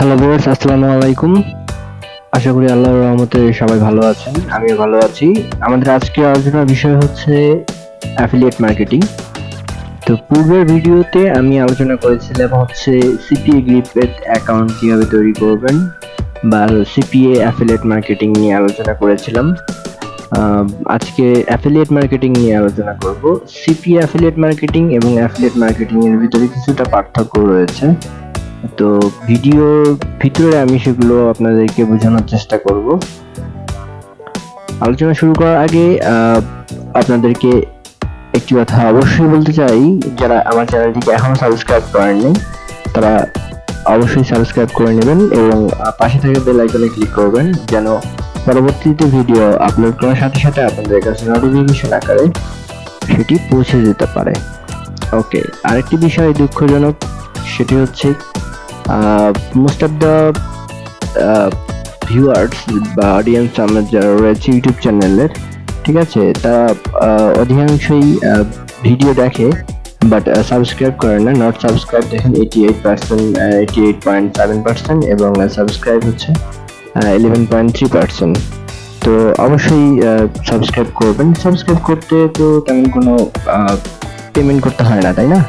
Hello viewers আসসালামু আলাইকুম। আশা করি আল্লাহর রহমতে সবাই ভালো আছেন, আমিও ভালো আছি। আমাদের আজকে আলোচনার বিষয় হচ্ছে অ্যাফিলিয়েট মার্কেটিং তো পূর্বের ভিডিওতে আমি আলোচনা করেছিলাম হচ্ছে সিপিএ গ্রিপের অ্যাকাউন্ট কীভাবে তৈরি করবেন বা সিপিএ অ্যাফিলিয়েট মার্কেটিং নিয়ে আলোচনা করেছিলাম। আজকে অ্যাফিলিয়েট মার্কেটিং নিয়ে আলোচনা করব। সিপিএ অ্যাফিলিয়েট মার্কেটিং এবং অ্যাফিলিয়েট মার্কেটিং এর ভিতরে কিছুটা পার্থক্য রয়েছে। তো ভিডিওর ভিতরে আমি সেগুলো আপনাদেরকে বোঝানোর চেষ্টা করব। আলোচনা শুরু করার আগে আপনাদেরকে একটি কথা অবশ্যই বলতে চাই, যারা আমার চ্যানেলটিকে এখনও সাবস্ক্রাইব করেননি, তারা অবশ্যই সাবস্ক্রাইব করে নেবেন এবং পাশে থাকা বেল আইকনে ক্লিক করবেন, যেন পরবর্তীতে ভিডিও আপলোড করার সাথে সাথে আপনাদের কাছে নোটিফিকেশন আকারে সেটি পৌঁছে যেতে পারে। ওকে, আরেকটি বিষয় দুঃখজনক, সেটি হচ্ছে মোস্ট অফ দ্য ভিউয়ার্স বা অডিয়েন্স আমার যারা রয়েছে ইউটিউব চ্যানেলের ঠিক আছে? তারা আহ, অধিকাংশই ভিডিও দেখে বাট সাবস্ক্রাইব করে না। নট সাবস্ক্রাইব দেখেন eighty eight percent eighty eight point seven percent এবং সাবস্ক্রাইব হচ্ছে ইলেভেন পয়েন্ট থ্রি পার্সেন্ট তো অবশ্যই সাবস্ক্রাইব করবেন। সাবস্ক্রাইব করতে তো তেমন কোনো পেমেন্ট করতে হয় না তাই না?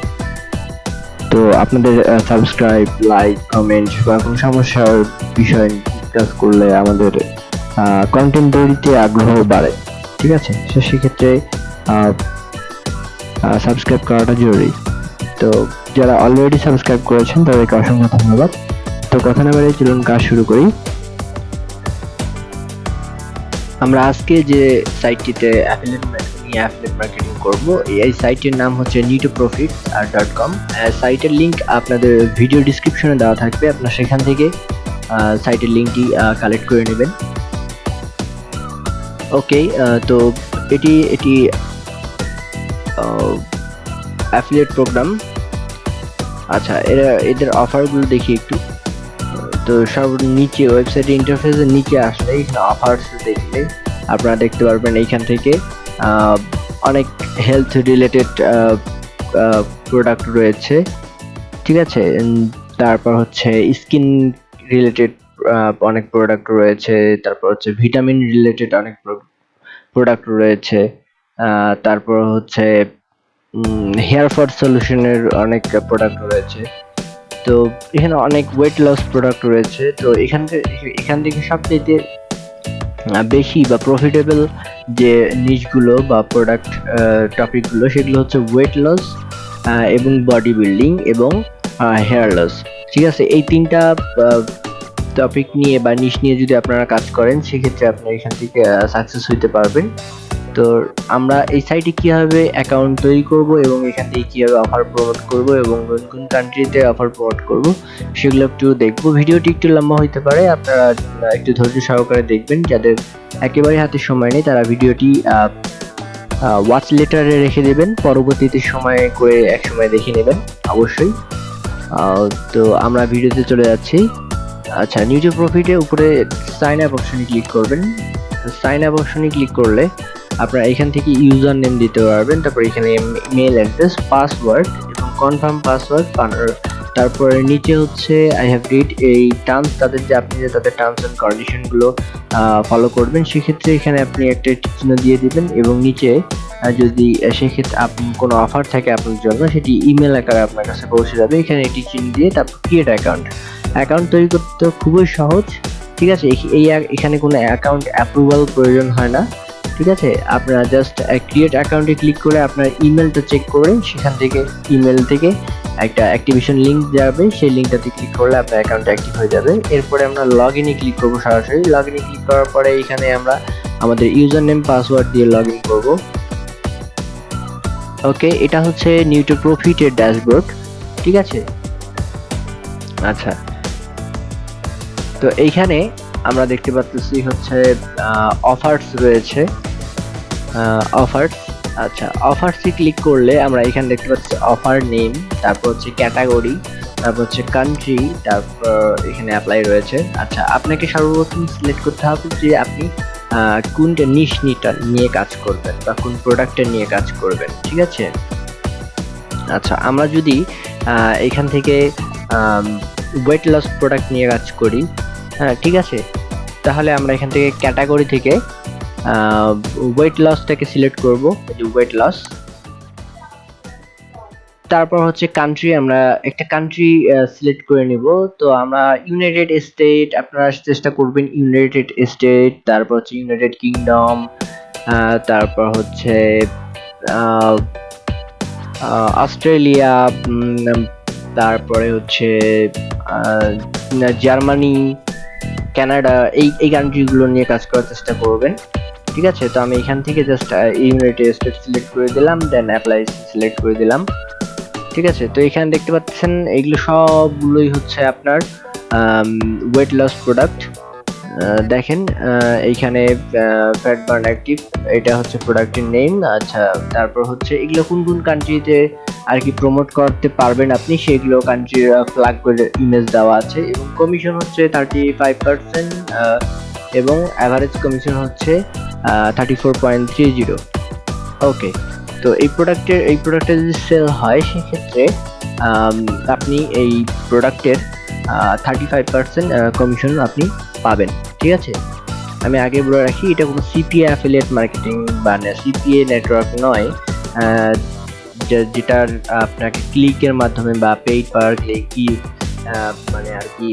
তো আপনাদের সাবস্ক্রাইব লাইক কমেন্ট বা কোনো সমস্যার বিষয় ডিসকাস করলে আমাদের কন্টেন্ট তৈরিতে আগ্রহ বাড়ে, ঠিক আছে? তো সেক্ষেত্রে সাবস্ক্রাইব করাটা জরুরি। তো যারা অলরেডি সাবস্ক্রাইব করেছেন, তাদেরকে অসংখ্য ধন্যবাদ। তো কথা না বাড়িয়ে চলুন কাজ শুরু করি। আমরা আজকে যে সাইটটিতে অ্যাফিলিয়েট মার্কেটিং অ্যাফিলিয়েট মার্কেটিং করব। এই সাইটের নাম হচ্ছে নিটো প্রফিট আর ডট কম সাইটের লিংক আপনাদের ভিডিও ডিসক্রিপশনে দেওয়া থাকবে। আপনার সেখান থেকে সাইটের লিঙ্কটি কালেক্ট করে নেবেন। ওকে তো এটি এটি অ্যাফিলিয়েট প্রোগ্রাম আচ্ছা এরা, এদের অফারগুলো দেখি একটু। তো সব নিচে ওয়েবসাইটের ইন্টারফেসের নিচে আসলে এখানে অফার্স দেখলে আপনারা দেখতে পারবেন এইখান থেকে। অনেক হেলথ রিলেটেড প্রোডাক্ট রয়েছে। ঠিক আছে? তারপর হচ্ছে স্কিন রিলেটেড অনেক প্রোডাক্ট রয়েছে। তারপর হচ্ছে ভিটামিন রিলেটেড অনেক প্রোডাক্ট রয়েছে। তারপর হচ্ছে হেয়ার ফর সলিউশনের অনেক প্রোডাক্ট রয়েছে। তো, এখানে অনেক ওয়েট লস প্রোডাক্ট রয়েছে। তো, এখান থেকে এখান থেকে সবচেয়ে বেশি বা প্রফিটেবল যে নিচগুলো বা প্রোডাক্ট টপিকগুলো সেগুলো হচ্ছে ওয়েট লস এবং বডি বিল্ডিং এবং হেয়ার লস ঠিক আছে? এই তিনটা টপিক নিয়ে বা নিশ নিয়ে যদি আপনারা কাজ করেন, সেক্ষেত্রে আপনি এখান থেকে সাকসেস হইতে পারবেন। তো আমরা এই সাইটে কীভাবে অ্যাকাউন্ট তৈরি করব এবং এখান থেকে কীভাবে অফার প্রমোট করব এবং কোন কোন কান্ট্রিতে অফার প্রমোট করব, সেগুলো একটু দেখব। ভিডিওটি একটু লম্বা হইতে পারে, আপনারা একটু ধৈর্য সহকারে দেখবেন। যাদের একেবারে হাতে সময় নেই, তারা ভিডিওটি ওয়াচ লেটারে রেখে দেবেন। পরবর্তীতে সময় করে এক সময় দেখে নেবেন, অবশ্যই। তো আমরা ভিডিওতে চলে যাচ্ছি। আচ্ছা নিউজে প্রফিটে উপরে সাইন আপ অপশনে ক্লিক করবেন। সাইন আপ অপশনে ক্লিক করলে আপনারা এখান থেকে ইউজার নেম দিতে পারবেন, তারপর এখানে মেল অ্যাড্রেস পাসওয়ার্ড এবং কনফার্ম পাসওয়ার্ড তারপরে নিচে হচ্ছে আই হ্যাভ রিড এই টার্মস তাদের যে আপনি যে তাদের টার্মস অ্যান্ড কন্ডিশনগুলো ফলো করবেন, সেক্ষেত্রে এখানে আপনি একটা চিহ্ন দিয়ে দিবেন এবং নিচে যদি সেক্ষেত্রে আপনি কোনো অফার থাকে আপনার জন্য, সেটি ইমেল আকারে আপনার কাছে পৌঁছে যাবে। এখানে একটি চিহ্ন দিয়ে তারপর ক্রিয়েট অ্যাকাউন্ট অ্যাকাউন্ট তৈরি করতে খুবই সহজ। ঠিক আছে এই এখানে কোনো অ্যাকাউন্ট অ্যাপ্রুভাল প্রয়োজন হয় না। ঠিক আছে? আপনারা জাস্ট ক্রিয়েট অ্যাকাউন্টে ক্লিক করে আপনার ইমেলটা চেক করে সেখান থেকে ইমেল থেকে একটা অ্যাক্টিভেশন লিংক যাবে। সেই লিঙ্কটাতে ক্লিক করলে আপনার অ্যাকাউন্ট অ্যাক্টিভ হয়ে যাবে। এরপরে আমরা লগ ইনে ক্লিক করব সরাসরি। লগ ইনে ক্লিক করার পরে এখানে আমরা আমাদের ইউজার নেম পাসওয়ার্ড দিয়ে লগ ইন করব। ওকে, এটা হচ্ছে নিউটো প্রফিটের ড্যাশবোর্ড ঠিক আছে? আচ্ছা। তো এইখানে আমরা দেখতে পাচ্ছি হচ্ছে অফার্স রয়েছে। অফার্স আচ্ছা অফার্সে ক্লিক করলে আমরা এখানে দেখতে পাচ্ছি অফার নেম তারপর হচ্ছে ক্যাটাগরি তারপর হচ্ছে কান্ট্রি তারপর এখানে অ্যাপ্লাই রয়েছে। আচ্ছা আপনাকে সর্বপ্রথম সিলেক্ট করতে হবে যে আপনি কোনটা নিশ নিটা নিয়ে কাজ করবেন বা কোন প্রোডাক্টটা নিয়ে কাজ করবেন, ঠিক আছে? আচ্ছা আমরা যদি এখান থেকে ওয়েট লস প্রোডাক্ট নিয়ে কাজ করি হ্যাঁ ঠিক আছে? তাহলে আমরা এখান থেকে ক্যাটাগরি থেকে ওয়েট লসটাকে সিলেক্ট করব, এই ওয়েট লস তারপর হচ্ছে কান্ট্রি আমরা একটা কান্ট্রি সিলেক্ট করে নিব। তো আমরা ইউনাইটেড স্টেট আপনারা চেষ্টা করবেন ইউনাইটেড স্টেট তারপর হচ্ছে ইউনাইটেড কিংডম তারপর হচ্ছে অস্ট্রেলিয়া তারপরে হচ্ছে জার্মানি কানাডা এই এই কান্ট্রিগুলো নিয়ে কাজ করার চেষ্টা করবেন। ঠিক আছে? তো আমি এখান থেকে জাস্ট ইউনাইটেড স্টেট সিলেক্ট করে দিলাম দেন অ্যাপ্লাই সিলেক্ট করে দিলাম। ঠিক আছে? তো এখানে দেখতে পাচ্ছেন, এগুলো সবগুলোই হচ্ছে আপনার ওয়েট লস প্রোডাক্ট দেখেন এইখানে ফ্যাট বার্ন অ্যাক্টিভ এটা হচ্ছে প্রোডাক্টের নেম আচ্ছা তারপর হচ্ছে, এগুলো কোন কোন কান্ট্রিতে আর কি প্রমোট করতে পারবেন আপনি, সেগুলো কান্ট্রির ফ্ল্যাগ করে ইমেজ দেওয়া আছে। এবং কমিশন হচ্ছে থার্টি ফাইভ পার্সেন্ট এবং অ্যাভারেজ কমিশন হচ্ছে thirty four point three zero okay তো এই প্রোডাক্টের এই প্রোডাক্টটা যদি সেল হয়, সেক্ষেত্রে আপনি এই প্রোডাক্টের থার্টি ফাইভ পার্সেন্ট কমিশন আপনি পাবেন। ঠিক আছে? আমি আগে বলে রাখি, এটা কোনো সিপিএ অ্যাফিলিয়েট মার্কেটিং বা সিপিএ নেটওয়ার্ক নয়। যেটার আপনাকে ক্লিকের মাধ্যমে বা পেইড পার ক্লিক মানে আর কি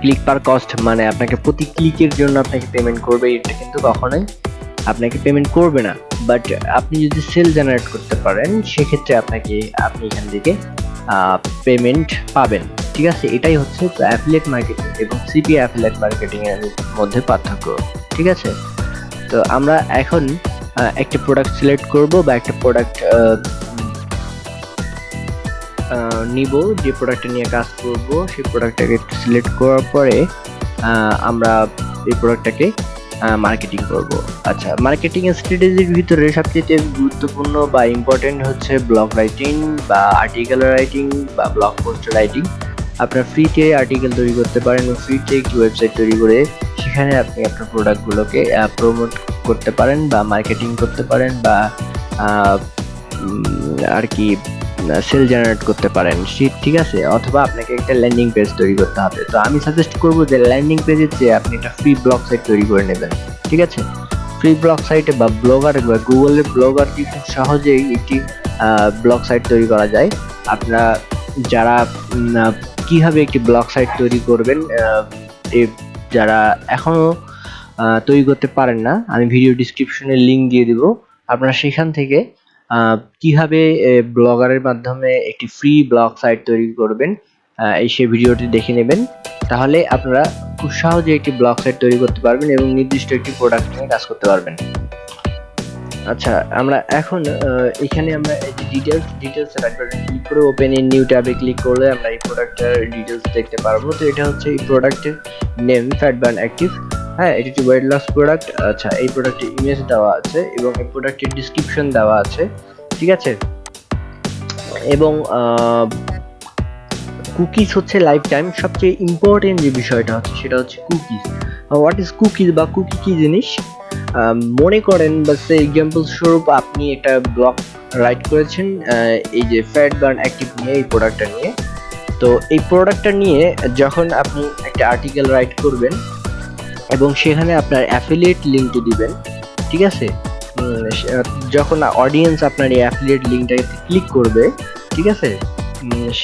ক্লিক পার কস্ট মানে আপনাকে প্রতি ক্লিকের জন্য আপনাকে পেমেন্ট করবে, এটা কিন্তু কখনোই আপনাকে পেমেন্ট করবে না। বাট আপনি যদি সেল জেনারেট করতে পারেন, সেক্ষেত্রে আপনাকে, আপনি এখান থেকে পেমেন্ট পাবেন। ঠিক আছে? এটাই হচ্ছে অ্যাফিলেট মার্কেটিং এবং সিপি অ্যাফিলিয়েট মার্কেটিং এর মধ্যে পার্থক্য। ঠিক আছে? তো আমরা এখন একটা প্রোডাক্ট সিলেক্ট করব বা একটা প্রোডাক্ট নিব, যে প্রোডাক্টটা নিয়ে কাজ করব, সেই প্রোডাক্টটাকে সিলেক্ট করার পরে আমরা এই প্রোডাক্টটাকে মার্কেটিং করব। আচ্ছা মার্কেটিং স্ট্র্যাটেজির ভিতরে সবচেয়ে গুরুত্বপূর্ণ বা ইম্পর্টেন্ট হচ্ছে ব্লগ রাইটিং বা আর্টিকেল রাইটিং বা ব্লগ পোস্ট রাইটিং আপনার ফ্রিতে আর্টিকেল তৈরি করতে পারেন ফ্রিতে একটি ওয়েবসাইট তৈরি করে সেখানে আপনি আপনার প্রোডাক্টগুলোকে প্রমোট করতে পারেন বা মার্কেটিং করতে পারেন বা আর কি সেল জেনারেট করতে পারেন। ঠিক আছে, অথবা আপনাকে একটা ল্যান্ডিং পেজ তৈরি করতে হবে। তো আমি সাজেস্ট করব যে ল্যান্ডিং পেজের চেয়ে আপনি একটা ফ্রি ব্লগ সাইট তৈরি করে নেবেন, ঠিক আছে? ফ্রি ব্লগ সাইটে বা ব্লগার বা গুগলের ব্লগার কি খুব সহজেই একটি ব্লগ সাইট তৈরি করা যায়। আপনারা যারা কীভাবে একটি ব্লগ সাইট তৈরি করবেন যারা এখনও তৈরি করতে পারেন না, আমি ভিডিও ডিসক্রিপশনে লিঙ্ক দিয়ে দিব। আপনারা সেখান থেকে কীভাবে ব্লগারের মাধ্যমে একটি ফ্রি ব্লগ সাইট তৈরি করবেন এই সে ভিডিওটি দেখে নেবেন। তাহলে আপনারা খুব সহজে একটি ব্লগ সাইট তৈরি করতে পারবেন এবং নির্দিষ্ট একটি প্রোডাক্ট নিয়ে কাজ করতে পারবেন। আচ্ছা আমরা এখন এখানে আমরা এই ডিটেলস ডিটেলস বাটন ক্লিক করে ওপেন ইন নিউ ট্যাবে ক্লিক করলে আমরা এই প্রোডাক্টের ডিটেলস দেখতে পারব। তো এটা হচ্ছে এই প্রোডাক্টের নেম ফ্যাট বার্ন অ্যাক্টিভ হ্যাঁ এটি একটি ওয়েট লস প্রোডাক্ট আচ্ছা এই প্রোডাক্টের ইমেজ দেওয়া আছে এবং এই প্রোডাক্টের ডিসক্রিপশন দেওয়া আছে, ঠিক আছে? এবং কুকিজ হচ্ছে লাইফ টাইম সবচেয়ে ইম্পর্টেন্ট যে বিষয়টা হচ্ছে, সেটা হচ্ছে কুকিজ হোয়াট ইজ কুকিজ বা কুকি কি জিনিস? মনে করেন, বা সে এক্সাম্পল স্বরূপ আপনি একটা ব্লগ রাইট করেছেন এই যে ফ্যাট বার্ন অ্যাক্টিভ নিয়ে এই প্রোডাক্টটা নিয়ে। তো এই প্রোডাক্টটা নিয়ে যখন আপনি একটা আর্টিকেল রাইট করবেন এবং সেখানে আপনার অ্যাফিলিয়েট লিঙ্কটি দিবেন, ঠিক আছে? যখন অডিয়েন্স আপনার এই অ্যাফিলিয়েট লিঙ্কটাকে ক্লিক করবে, ঠিক আছে?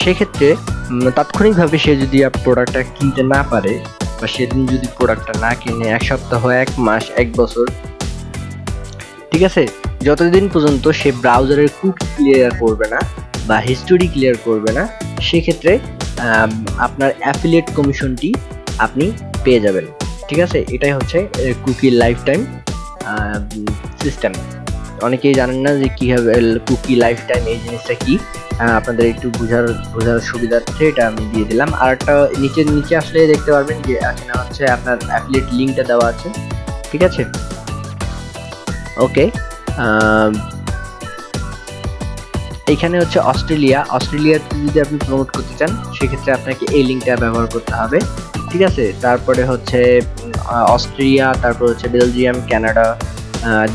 সেক্ষেত্রে তাৎক্ষণিকভাবে সে যদি প্রোডাক্টটা কিনতে না পারে, বা সেদিন যদি প্রোডাক্টটা না কিনে, এক সপ্তাহ, এক মাস, এক বছর, ঠিক আছে? যতদিন পর্যন্ত সে ব্রাউজারের কুক ক্লিয়ার করবে না, বা হিস্টোরি ক্লিয়ার করবে না, সেক্ষেত্রে আপনার অ্যাফিলিয়েট কমিশনটি আপনি পেয়ে যাবেন। ঠিক আছে? এটাই হচ্ছে কুকি লাইফ টাইম সিস্টেম অনেকেই জানেন না যে কীভাবে কুকি লাইফ টাইম এই জিনিসটা কি। আপনাদের একটু বোঝার বোঝার সুবিধার্থে এটা আমি দিয়ে দিলাম। আর একটা নিচের নিচে আসলে দেখতে পারবেন যে, এখানে হচ্ছে আপনার অ্যাফিলিয়েট লিঙ্কটা দেওয়া আছে। ঠিক আছে? ওকে এইখানে হচ্ছে অস্ট্রেলিয়া। অস্ট্রেলিয়াতে যদি আপনি প্রমোট করতে চান, সেক্ষেত্রে আপনাকে এই লিঙ্কটা ব্যবহার করতে হবে। ঠিক আছে? তারপরে হচ্ছে অস্ট্রিয়া, তারপর হচ্ছে Belgium, Canada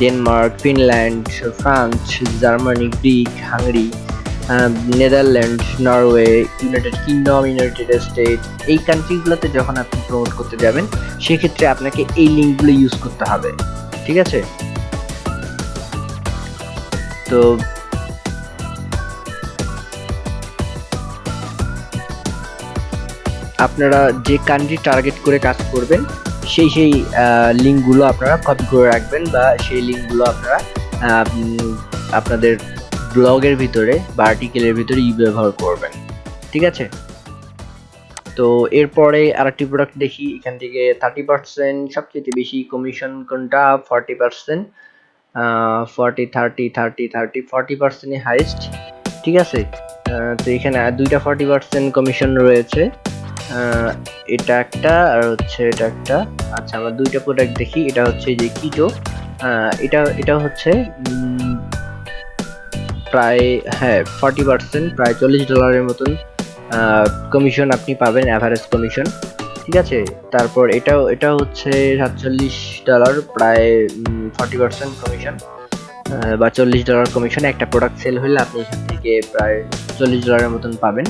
Denmark, Finland, France, Germany, Greek, Hungary Netherland, Norway, United Kingdom, United State, এই কান্ট্রিগুলোতে যখন আপনি প্রমোট করতে যাবেন, সেক্ষেত্রে আপনাকে এই লিঙ্কগুলো ইউজ করতে হবে, ঠিক আছে? তো আপনারা যে কান্ট্রি টার্গেট করে কাজ করবেন সেই সেই লিঙ্কগুলো আপনারা কপি করে রাখবেন বা সেই লিঙ্কগুলো আপনারা আপনাদের ব্লগের ভিতরে বা আর্টিকেলের ভিতরে ইউ ব্যবহার করবেন। ঠিক আছে? তো এরপরে আরেকটি প্রোডাক্ট দেখি, এখান থেকে থার্টি পার্সেন্ট সবচেয়ে বেশি কমিশন কোনটা? Forty percent forty thirty thirty thirty forty পার্সেন্টই হাইস্ট ঠিক আছে? তো এখানে দুইটা ফর্টি পার্সেন্ট কমিশন রয়েছে। এটা একটা আর হচ্ছে এটা একটা। আচ্ছা আমরা দুইটা প্রোডাক্ট দেখি। এটা হচ্ছে যে কিটো এটা এটা হচ্ছে প্রায় হ্যাঁ ফর্টি পার্সেন্ট প্রায় চল্লিশ ডলারের মতন কমিশন আপনি পাবেন অ্যাভারেজ কমিশন ঠিক আছে? তারপর এটাও, এটা হচ্ছে সাতচল্লিশ ডলার প্রায় ফর্টি পার্সেন্ট কমিশন বা চল্লিশ ডলার কমিশন একটা প্রোডাক্ট সেল হলে আপনি এখান থেকে প্রায় চল্লিশ ডলারের মতন পাবেন।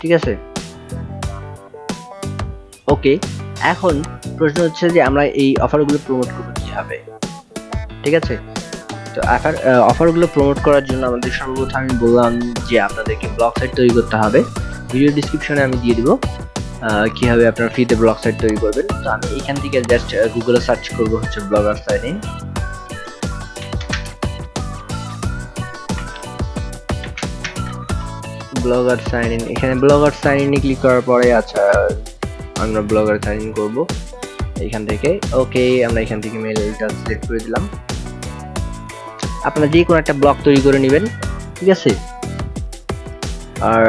ঠিক আছে? ওকে এখন প্রশ্ন হচ্ছে যে আমরা এই অফারগুলো প্রমোট করব কীভাবে? ঠিক আছে? তো অফার অফারগুলো প্রমোট করার জন্য আমাদের সর্বপ্রথম আমি বললাম যে আপনাদেরকে ব্লগ সাইট তৈরি করতে হবে। ভিডিও ডিসক্রিপশনে আমি দিয়ে দেবো কীভাবে আপনার ফ্রিতে ব্লগ সাইট তৈরি করবেন। তো আমি এখান থেকে জাস্ট গুগলে সার্চ করব হচ্ছে blogger site blogger sign in এখানে ব্লগার সাইন ইনে ক্লিক করার পরে আচ্ছা আমরা ব্লগার সাইন ইন করব। এখান থেকে। ওকে, আমরা এখান থেকে মেলটা সিলেক্ট করে দিলাম। আপনারা যে কোনো একটা ব্লগ তৈরি করে নেবেন, ঠিক আছে? আর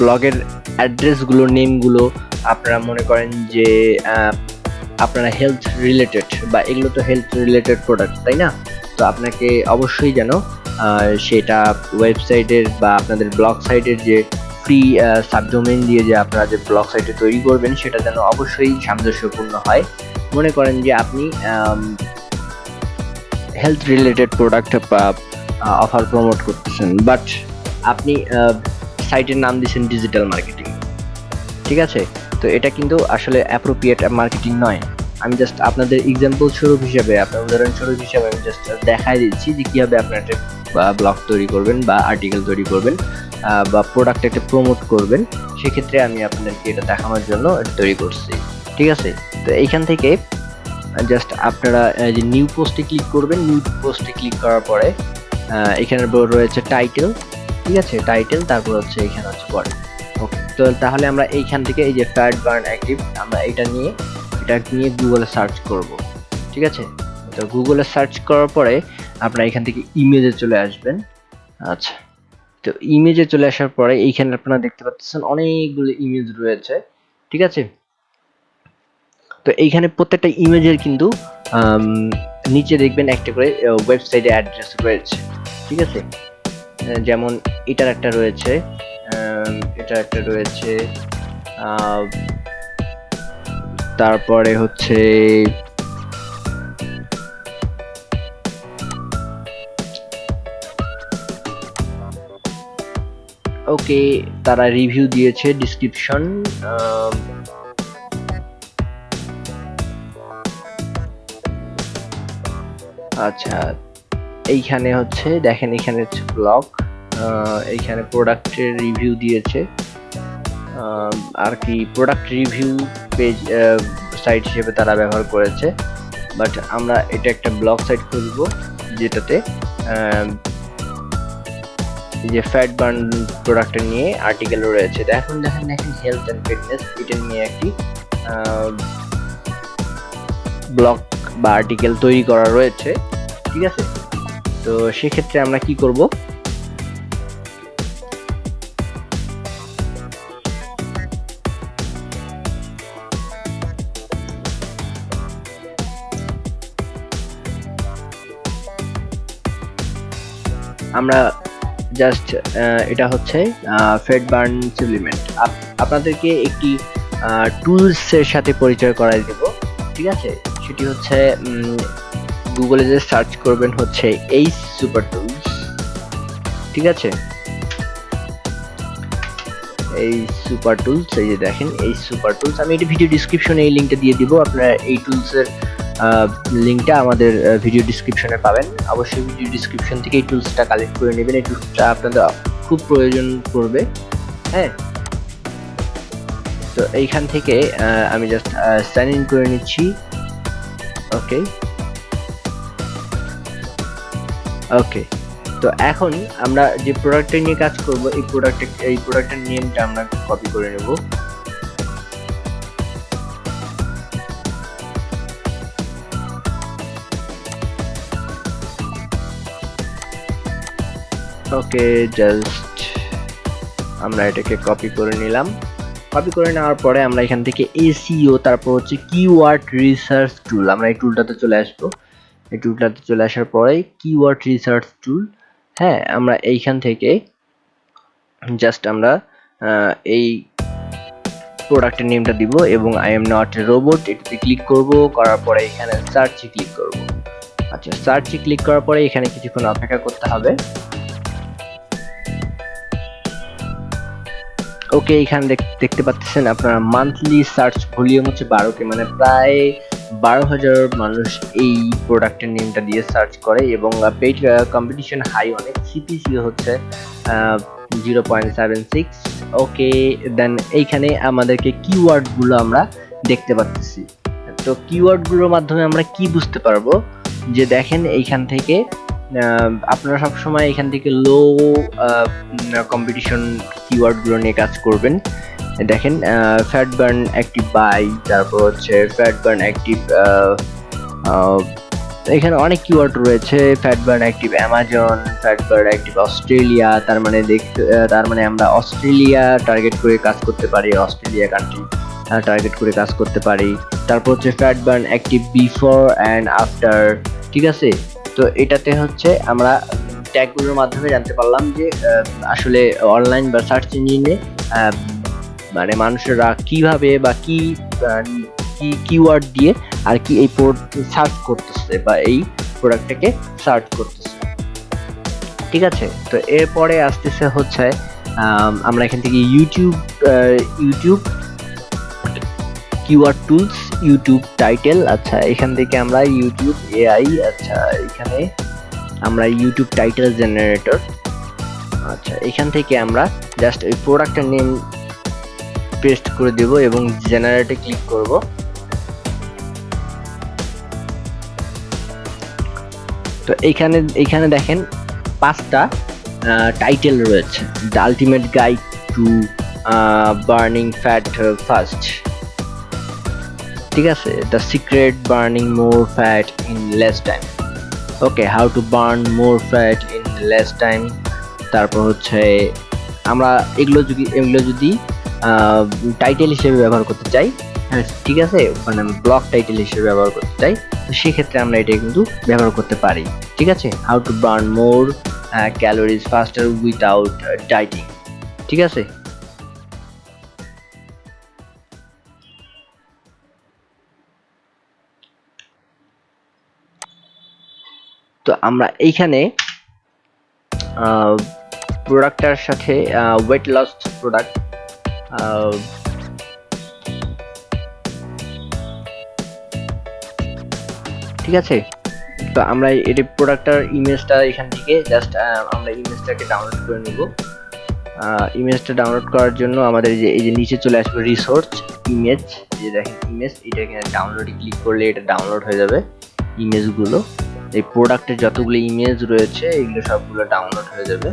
ব্লগের অ্যাড্রেসগুলো নেমগুলো আপনারা মনে করেন যে আপনারা হেলথ রিলেটেড বা এগুলো তো হেলথ রিলেটেড প্রোডাক্ট তাই না? তো আপনাকে অবশ্যই যেন সেটা ওয়েবসাইটের বা আপনাদের ব্লগ সাইটের যে ফ্রি সাবডোমেন দিয়ে যে আপনারা যে ব্লগ সাইটে তৈরি করবেন, সেটা যেন অবশ্যই সামঞ্জস্যপূর্ণ হয়। মনে করেন যে আপনি health related product offer promote করতেছেন বাট আপনি সাইটের নাম দিচ্ছেন ডিজিটাল মার্কেটিং ঠিক আছে? তো এটা কিন্তু আসলে অ্যাপ্রোপ্রিয়েট মার্কেটিং নয়। আমি জাস্ট আপনাদের এক্সাম্পল স্বরূপ হিসাবে, আপনার উদাহরণস্বরূপ হিসাবে আমি জাস্ট দেখাই দিচ্ছি যে কীভাবে আপনার একটা ব্লগ তৈরি করবেন বা আর্টিকেল তৈরি করবেন। বা প্রোডাক্ট একটা প্রমোট করবেন, সেক্ষেত্রে আমি আপনাদেরকে এটা দেখানোর জন্য তৈরি করছি। ঠিক আছে? তো এইখান থেকে জাস্ট আপনারা যে নিউ পোস্টে ক্লিক করবেন নিউ পোস্টে ক্লিক করার পরে এখানে রয়েছে টাইটেল ঠিক আছে? টাইটেল তারপর হচ্ছে এখানে হচ্ছে বডি ওকে তো তাহলে আমরা এইখান থেকে এই যে ফ্যাট বার্ন অ্যাক্টিভ আমরা এটা নিয়ে এটা নিয়ে গুগলে সার্চ করব। ঠিক আছে? তো গুগলে সার্চ করার পরে আপনারা এখান থেকে ইমেজে চলে আসবেন। আচ্ছা। তো ইমেজে চলে আসার পরে এইখানে আপনারা দেখতে পাচ্ছেন অনেকগুলো ইমেজ রয়েছে, ঠিক আছে? তো এইখানে প্রত্যেকটা ইমেজের কিন্তু নিচে দেখবেন একটা করে ওয়েবসাইটে অ্যাড্রেস রয়েছে, ঠিক আছে? যেমন এটার একটা রয়েছে এটার একটা রয়েছে তারপরে হচ্ছে ওকে তারা রিভিউ দিয়েছে ডিসক্রিপশন আচ্ছা এইখানে হচ্ছে, দেখেন এখানে হচ্ছে ব্লগ এইখানে প্রোডাক্টের রিভিউ দিয়েছে আর কি প্রোডাক্ট রিভিউ পেজ সাইট হিসেবে তারা ব্যবহার করেছে বাট আমরা এটা একটা ব্লগ সাইট খুলব, যেটাতে যে ফ্যাট বার্ন প্রোডাক্টের নিয়ে আর্টিকেল রয়েছে। এখন দেখেন দেখেন হেলথ অ্যান্ড ফিটনেস এটা নিয়ে একটি ব্লগ বা আর্টিকেল তৈরি করা রয়েছে, ঠিক আছে? তো সেক্ষেত্রে আমরা কি করব? আমরা জাস্ট এটা হচ্ছে ফেড বার্ন সাপ্লিমেন্ট আপনাদেরকে একটি টুলসের সাথে পরিচয় করাই দেব, ঠিক আছে? সেটি হচ্ছে গুগলে যে সার্চ করবেন হচ্ছে এই সুপার টুলস ঠিক আছে? এই সুপার টুলস এই যে দেখেন, এই সুপার টুলস আমি এটা ভিডিও ডিসক্রিপশনে এই লিঙ্কটা দিয়ে দিব, আপনারা এই টুলসের লিঙ্কটা আমাদের ভিডিও ডিসক্রিপশনে পাবেন। অবশ্যই ভিডিও ডিসক্রিপশন থেকে এই টুলসটা কালেক্ট করে নেবেন। এই টুলসটা আপনাদের খুব প্রয়োজন পড়বে হ্যাঁ? তো এইখান থেকে আমি জাস্ট সাইন ইন করে নিচ্ছি। ওকে ওকে তো এখন আমরা যে প্রোডাক্টটা নিয়ে কাজ করব, এই প্রোডাক্ট এই প্রোডাক্টের নেমটা আমরা কপি করে নেব। ওকে জাস্ট আমরা এটাকে কপি করে নিলাম। কপি করে নেওয়ার পরে আমরা এখান থেকে এসিও তারপর হচ্ছে কিওয়ার্ড রিসার্চ টুল আমরা এই টুলটাতে চলে আসব। এই টুলটাতে চলে আসার পরে কিওয়ার্ড রিসার্চ টুল হ্যাঁ আমরা এইখান থেকে জাস্ট আমরা এই প্রোডাক্টের নেমটা দিব এবং আই এম নট রোবট এটাতে ক্লিক করব, করার পরে এখানে সার্চে ক্লিক করব। আচ্ছা সার্চে ক্লিক করার পরে এখানে কিছুক্ষণ অপেক্ষা করতে হবে। ওকে এখানে দেখতে পাচ্ছেন আপনার মান্থলি সার্চ ভলিউম হচ্ছে বারোকে মানে প্রায় বারো হাজার মানুষ এই প্রোডাক্টের নেমটা দিয়ে সার্চ করে এবং পেইড কম্পিটিশন হাই অনেক। সিপিসি হচ্ছে zero point seven six okay then এইখানে আমাদেরকে কিওয়ার্ডগুলো আমরা দেখতে পাচ্ছি। তো কিওয়ার্ডগুলোর মাধ্যমে আমরা কি বুঝতে পারব? যে দেখেন এইখান থেকে আপনারা সবসময় এখান থেকে লো কম্পিটিশন কিওয়ার্ডগুলো নিয়ে কাজ করবেন। দেখেন ফ্যাট বার্ন অ্যাক্টিভ বাই তারপর হচ্ছে ফ্যাট বার্ন অ্যাক্টিভ এখানে অনেক কিওয়ার্ড রয়েছে। Fat burn active Amazon fat burn active Australia তার মানে দেখতে তার মানে আমরা অস্ট্রেলিয়া টার্গেট করে কাজ করতে পারি অস্ট্রেলিয়া কান্ট্রি টার্গেট করে কাজ করতে পারি। তারপর হচ্ছে fat burn active before and after ঠিক আছে? তো এটাতে হচ্ছে আমরা ট্যাগগুলোর মাধ্যমে জানতে পারলাম যে আসলে অনলাইন বা সার্চ ইঞ্জিনে মানে মানুষেরা কীভাবে বা কি কি কিওয়ার্ড দিয়ে আর কি এই সার্চ করতেছে বা এই প্রোডাক্টটাকে সার্চ করতেছে। ঠিক আছে? তো এরপরে আসতেছে হচ্ছে আমরা এখান থেকে YouTube YouTube keyword tools, YouTube title আচ্ছা এখান থেকে আমরা ইউটিউব এআই আচ্ছা এখানে আমরা ইউটিউব টাইটেল জেনারেটর আচ্ছা এখান থেকে আমরা জাস্ট ওই প্রোডাক্টের নেম পেস্ট করে দেব এবং জেনারেটে ক্লিক করব। তো এখানে এইখানে দেখেন পাঁচটা টাইটেল রয়েছে। The ultimate guide to burning fat first ঠিক আছে? The secret burning more fat in less time okay how to burn more fat in less time তারপর হচ্ছে, আমরা এগুলো যদি এগুলো যদি টাইটেল হিসেবে ব্যবহার করতে চাই হ্যাঁ ঠিক আছে? মানে ব্লক টাইটেল হিসেবে ব্যবহার করতে চাই, তো সেক্ষেত্রে আমরা এটা কিন্তু ব্যবহার করতে পারি, ঠিক আছে? How to burn more calories faster without dieting ঠিক আছে? তো আমরা এইখানে প্রোডাক্টটার সাথে ওয়েট লস প্রোডাক্ট ঠিক আছে? তো আমরা এটি প্রোডাক্টটার ইমেজটা এখান থেকে জাস্ট আমরা ইমেজটাকে ডাউনলোড করে নিব। ইমেজটা ডাউনলোড করার জন্য আমাদের যে, এই যে নিচে চলে আসবে রিসোর্স ইমেজ যে দেখেন ইমেজ এটা এখানে ডাউনলোডে ক্লিক করলে এটা ডাউনলোড হয়ে যাবে ইমেজগুলো এই প্রোডাক্টের যতগুলো ইমেজ রয়েছে, এগুলো সবগুলো ডাউনলোড হয়ে যাবে।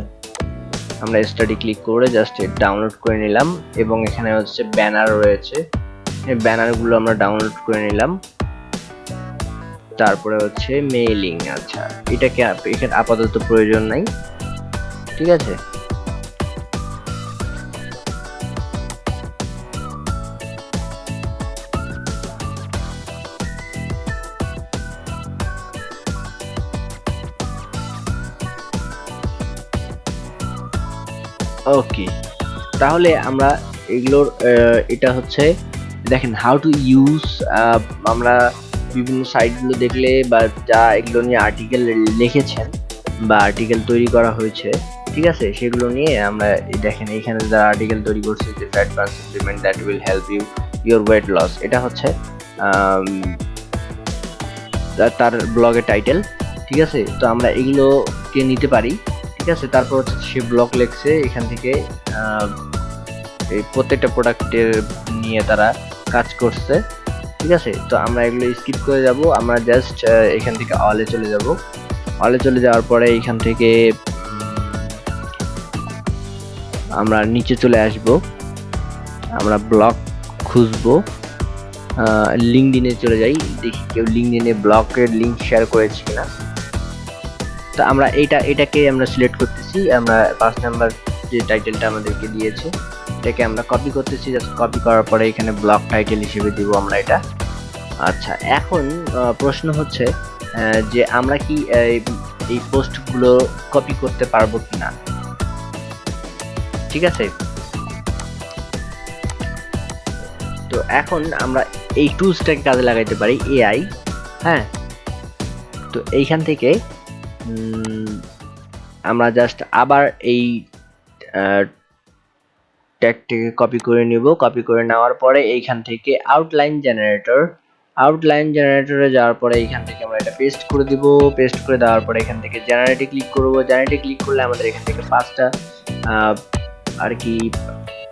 আমরা স্টাডি ক্লিক করে জাস্ট ডাউনলোড করে নিলাম এবং এখানে হচ্ছে ব্যানার রয়েছে। এই ব্যানারগুলো আমরা ডাউনলোড করে নিলাম। তারপরে হচ্ছে মেইলিং আচ্ছা এটাকে এখানে আপাতত প্রয়োজন নাই। ঠিক আছে? ওকে তাহলে আমরা এগুলোর এটা হচ্ছে, দেখেন হাউ টু ইউজ আমরা বিভিন্ন সাইটগুলো দেখলে বা যা এগুলো নিয়ে আর্টিকেল লিখেছেন বা আর্টিকেল তৈরি করা হয়েছে, ঠিক আছে? সেগুলো নিয়ে আমরা দেখেন এখানে যারা আর্টিকেল তৈরি করছে, যে fat burn supplement that will help you your weight loss এটা হচ্ছে তার ব্লগের টাইটেল ঠিক আছে? তো আমরা এগুলোকে নিতে পারি। ঠিক আছে, তারপর হচ্ছে সে ব্লগ লেখছে, এখান থেকে এই প্রত্যেকটা প্রোডাক্টের নিয়ে তারা কাজ করছে, ঠিক আছে? তো আমরা এগুলো স্কিপ করে যাব, আমরা জাস্ট এখান থেকে অলে চলে যাব। অলে চলে যাওয়ার পরে এখান থেকে আমরা নিচে চলে আসব। আমরা ব্লগ খুঁজবো। লিঙ্কডিনে চলে যাই, দেখি কেউ লিঙ্ক লিঙ্কডিনে ব্লকের লিঙ্ক শেয়ার করেছে কিনা। তো আমরা এটা এটাকে আমরা সিলেক্ট করতেছি, আমরা পাঁচ নাম্বার যে টাইটেলটা আমাদেরকে দিয়েছে, এটাকে আমরা কপি করতেছি জাস্ট কপি করার পরে এখানে ব্লগ টাইটেল হিসেবে দিব আমরা এটা। আচ্ছা এখন প্রশ্ন হচ্ছে যে আমরা কি এই- পোস্টগুলো কপি করতে পারব কিনা? ঠিক আছে? তো এখন আমরা এই টুলসটাকে কাজে লাগাইতে পারি এআই হ্যাঁ? তো এইখান থেকে আমরা জাস্ট আবার এই ট্যাগটিকে কপি করে নিব। কপি করে নেওয়ার পরে এইখান থেকে আউটলাইন জেনারেটর আউটলাইন জেনারেটরে যাওয়ার পরে এইখান থেকে আমরা এটা পেস্ট করে দিব। পেস্ট করে দেওয়ার পরে এখান থেকে জেনারেটে ক্লিক করব। জেনারেটে ক্লিক করলে আমাদের এখান থেকে পাঁচটা আর কি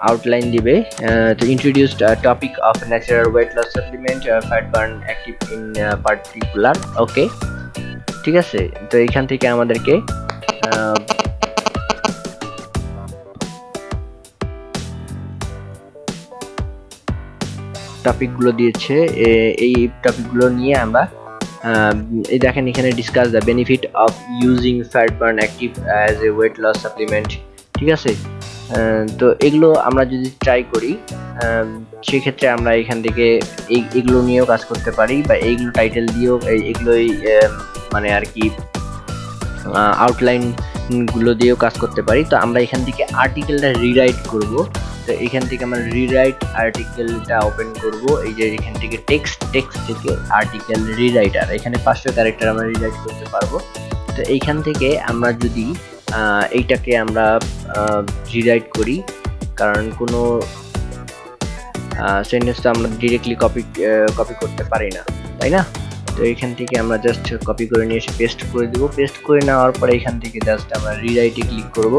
আউটলাইন দিবে। তো introduced topic of natural weight loss supplement fat burn active in particular okay ঠিক আছে? তো এইখান থেকে আমাদেরকে টপিকগুলো দিয়েছে। এই টপিকগুলো নিয়ে আমরা এই দেখেন এখানে discuss the benefit of using fat burn active as a weight loss supplement ঠিক আছে? তো এগুলো আমরা যদি ট্রাই করি সেক্ষেত্রে আমরা এখান থেকে এগুলো নিয়েও কাজ করতে পারি বা এইগুলো টাইটেল দিয়েও এই- এগুলোই আহ, মানে আর কি আউটলাইনগুলো দিয়েও কাজ করতে পারি। তো আমরা এখান থেকে আর্টিকেলটা রিরাইট করব। তো এখান থেকে আমরা রিরাইট আর্টিকেলটা ওপেন করব। এই যে এখান থেকে টেক্সট টেক্সট থেকে আর্টিকেল রিরাইটার এখানে পাঁচশো ক্যারেক্টার আমরা রিরাইট করতে পারব। তো এইখান থেকে আমরা যদি এইটাকে আমরা রিরাইট করি, কারণ কোনো সেন্টেন্স তো আমরা ডিরেক্টলি কপি কপি করতে পারি না, তাই না? তো এখান থেকে আমরা জাস্ট কপি করে নিয়ে এসে পেস্ট করে দিব। পেস্ট করে নেওয়ার পরে এখান থেকে জাস্ট আমরা রিরাইটে ক্লিক করব।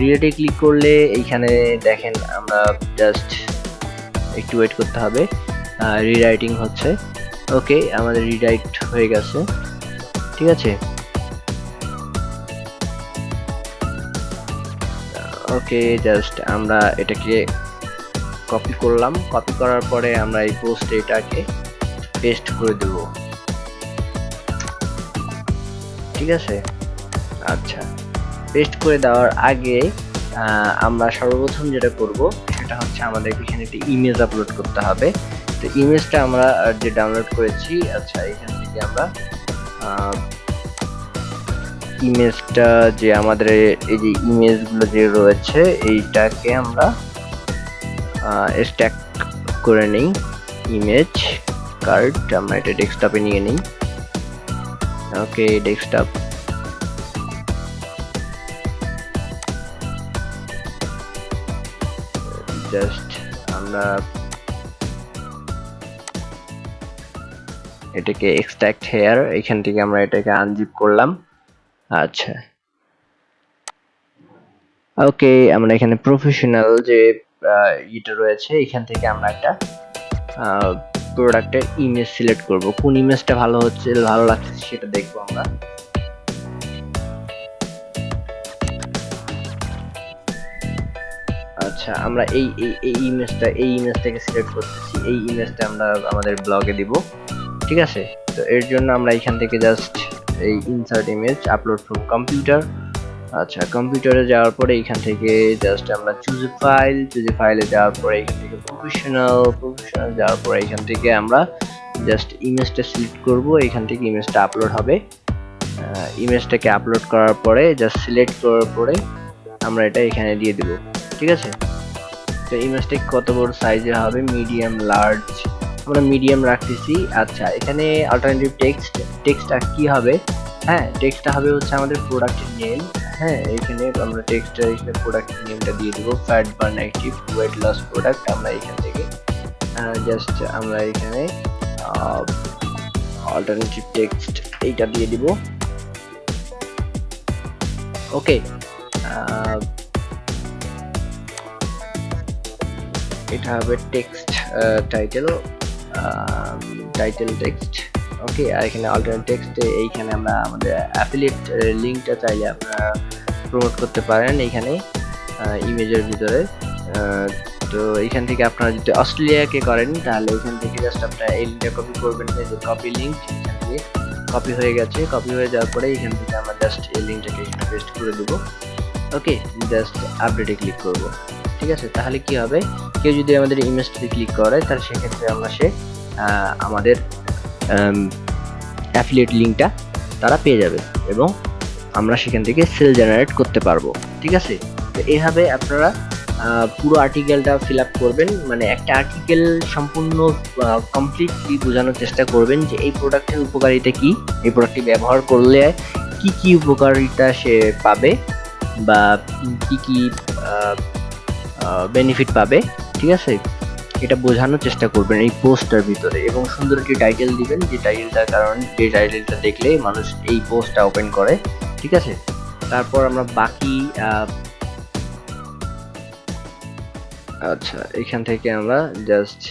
রিরাইটে ক্লিক করলে এইখানে দেখেন আমরা জাস্ট একটু ওয়েট করতে হবে। রিরাইটিং হচ্ছে। ওকে আমাদের রিরাইট হয়ে গেছে। ঠিক আছে? ওকে জাস্ট আমরা এটাকে কপি করলাম। কপি করার পরে আমরা এই পোস্টে এটাকে পেস্ট করে দেব। ঠিক আছে? আচ্ছা। পেস্ট করে দেওয়ার আগে আমরা সর্বপ্রথম যেটা করব, সেটা হচ্ছে আমাদের এখানে একটি ইমেজ আপলোড করতে হবে। তো ইমেজটা আমরা যে ডাউনলোড করেছি আচ্ছা এখান থেকে আমরা ইমেজটা যে আমাদের এই যে ইমেজগুলো যে রয়েছে, এইটাকে আমরা স্ট্যাক করে নিই। ইমেজ কার্ড আমরা এটা ডেস্কটপে নিয়ে নিই। ওকে, ডেস্কটপ। জাস্ট আমরা এটাকে এক্সট্রাক্ট হেয়ার এখান থেকে আমরা এটাকে আনজিপ করলাম। আচ্ছা। ওকে, আমরা এখানে প্রফেশনাল যে ইটা রয়েছে, এখান থেকে আমরা একটা প্রোডাক্টের ইমেজ সিলেক্ট করব। কোন ইমেজটা ভালো হচ্ছে, ভালো লাগছে সেটা দেখব আমরা। আচ্ছা আমরা এই এই ইমেজটা এই ইমেজটাকে সিলেক্ট করতেছি। এই ইমেজটা আমরা আমাদের ব্লগে দিব। ঠিক আছে? তো এর জন্য আমরা এখান থেকে জাস্ট এই insert image upload from computer আচ্ছা কম্পিউটারে যাওয়ার পরে এখান থেকে জাস্ট আমরা চুজ ফাইল চুজ ফাইলে যাওয়ার পরে এখান থেকে প্রফেশনাল প্রফেশনাল যাওয়ার পরে এখান থেকে আমরা জাস্ট ইমেজটা সিলেক্ট করব, এখান থেকে ইমেজটা আপলোড হবে। ইমেজটাকে আপলোড করার পরে জাস্ট সিলেক্ট করার পরে আমরা এটা এখানে দিয়ে দিব, ঠিক আছে? তো ইমেজটা কত বড় সাইজের হবে? মিডিয়াম লার্জ আমরা মিডিয়াম রাখতেছি। আচ্ছা এখানে অল্টারনেটিভ টেক্সট টেক্সটটা কি হবে? হ্যাঁ টেক্সটটা হবে হচ্ছে আমাদের প্রোডাক্টের নেম হ্যাঁ এখানে আমরা টেক্সট এখানে প্রোডাক্ট নেমটা দিয়ে দিব fat burn active weight loss product আমরা এখান থেকে জাস্ট আমরা এখানে অল্টারনেটিভ টেক্সট এইটা দিয়ে দিব। ওকে এটা হবে text title title text okay আর এখানে অল্টারনেট টেক্সটে এইখানে আমরা আমাদের অ্যাফিলিয়েট লিঙ্কটা চাইলে আপনারা প্রমোট করতে পারেন এইখানে ইমেজের ভিতরে। তো এইখান থেকে আপনারা যদি অস্ট্রেলিয়াকে করেন, তাহলে এখান থেকে জাস্ট আপনারা এই লিঙ্কটা কপি করবেন যে কপি লিঙ্ক এখান থেকে কপি হয়ে গেছে। কপি হয়ে যাওয়ার পরে এখান থেকে আমরা জাস্ট এই লিঙ্কটাকে এখানে পেস্ট করে দেবো। ওকে জাস্ট আপডেটে ক্লিক করব। ঠিক আছে? তাহলে কি হবে? কেউ যদি আমাদের ইমেজটাতে ক্লিক করে, তাহলে সেক্ষেত্রে আমরা সে আমাদের অ্যাফিলিয়েট লিঙ্কটা তারা পেয়ে যাবে এবং আমরা সেখান থেকে সেল জেনারেট করতে পারব, ঠিক আছে? তো এইভাবে আপনারা পুরো আর্টিকেলটা ফিল আপ করবেন মানে একটা আর্টিকেল সম্পূর্ণ কমপ্লিটলি বোঝানোর চেষ্টা করবেন যে এই প্রোডাক্টের উপকারিতা কি, এই প্রোডাক্টটি ব্যবহার করলে কি কি উপকারিতা সে পাবে বা কি কি বেনিফিট পাবে, ঠিক আছে? এটা বোঝানোর চেষ্টা করবেন এই পোস্টটার ভিতরে এবং সুন্দর একটি টাইটেল দিবেন যে টাইটেলটার কারণ যে টাইটেলটা দেখলে মানুষ এই পোস্টটা ওপেন করে, ঠিক আছে? তারপর আমরা বাকি আচ্ছা এখান থেকে আমরা জাস্ট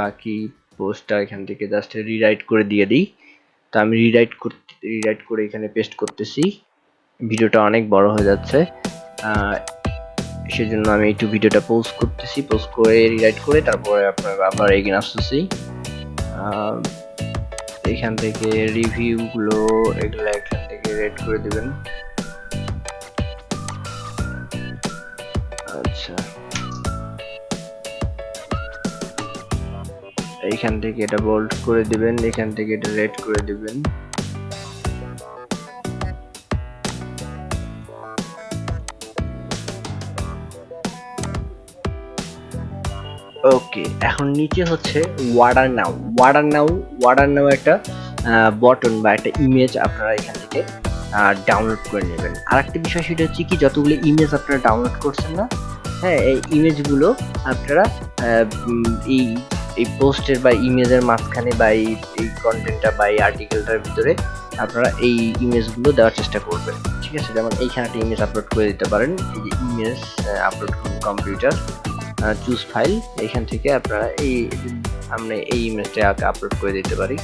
বাকি পোস্টটা এখান থেকে জাস্ট রিরাইট করে দিয়ে দিই। তো আমি রিরাইট করতে রিরাইট করে এখানে পেস্ট করতেছি। ভিডিওটা অনেক বড় হয়ে যাচ্ছে। সেজন্য আমি একটু ভিডিওটা পোস্ট করতেছি পোস্ট করে রিরাইট করে তারপরে আপনার আবার এগিয়ে আসতেছি। এখান থেকে রিভিউগুলো এগুলো এখান থেকে রেড করে দিবেন। আচ্ছা। এইখান থেকে এটা বোল্ড করে দিবেন, এখান থেকে এটা রেড করে দিবেন। ওকে এখন নিচে হচ্ছে order now order now order now একটা বটন বা একটা ইমেজ আপনারা এখান থেকে ডাউনলোড করে নেবেন। আর একটা বিষয় সেটা হচ্ছে কি, যতগুলো ইমেজ আপনারা ডাউনলোড করছেন না হ্যাঁ এই ইমেজগুলো আপনারা এই এই পোস্টের বা ইমেজের মাঝখানে বা এই এই কন্টেন্টটা বা এই আর্টিকেলটার ভিতরে আপনারা এই ইমেজগুলো দেওয়ার চেষ্টা করবেন। ঠিক আছে? যেমন এইখানে একটা ইমেজ আপলোড করে দিতে পারেন। এই যে ইমেজ আপলোড করুন কম্পিউটার চুজ ফাইল এখান থেকে আপনারা এই, আমরা এই ইমেজটাকে আপলোড করে দিতে পারি।